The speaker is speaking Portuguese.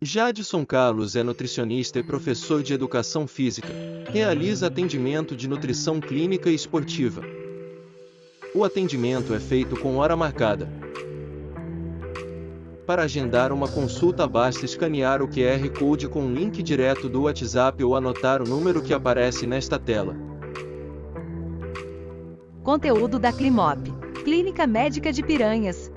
Jadson Carlos é nutricionista e professor de educação física. Realiza atendimento de nutrição clínica e esportiva. O atendimento é feito com hora marcada. Para agendar uma consulta basta escanear o QR Code com um link direto do WhatsApp ou anotar o número que aparece nesta tela. Conteúdo da Climop, Clínica Médica de Piranhas.